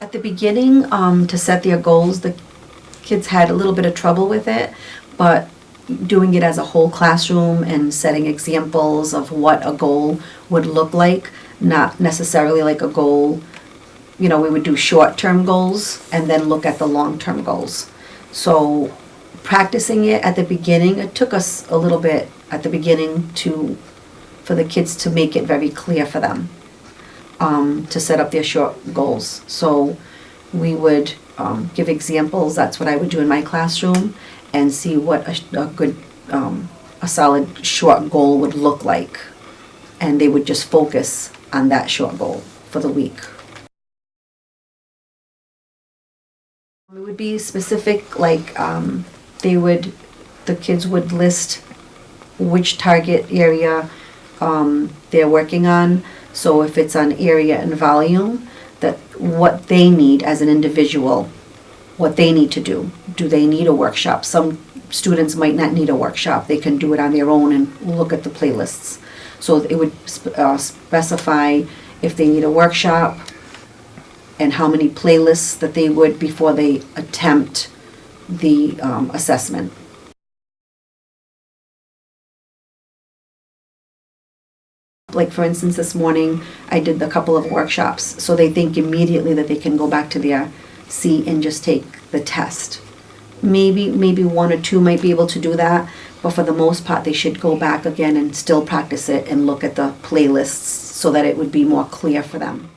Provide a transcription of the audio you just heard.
At the beginning, um, to set their goals, the kids had a little bit of trouble with it, but doing it as a whole classroom and setting examples of what a goal would look like, not necessarily like a goal, you know, we would do short-term goals and then look at the long-term goals. So practicing it at the beginning, it took us a little bit at the beginning to, for the kids to make it very clear for them um, to set up their short goals. So we would um, give examples, that's what I would do in my classroom, and see what a, a good, um, a solid short goal would look like. And they would just focus on that short goal for the week. It would be specific, like, um, they would, the kids would list which target area, um, they're working on. So if it's on area and volume, that what they need as an individual, what they need to do. Do they need a workshop? Some students might not need a workshop. They can do it on their own and look at the playlists. So it would uh, specify if they need a workshop and how many playlists that they would before they attempt the um, assessment. Like, for instance, this morning, I did a couple of workshops, so they think immediately that they can go back to their seat and just take the test. Maybe, maybe one or two might be able to do that, but for the most part, they should go back again and still practice it and look at the playlists so that it would be more clear for them.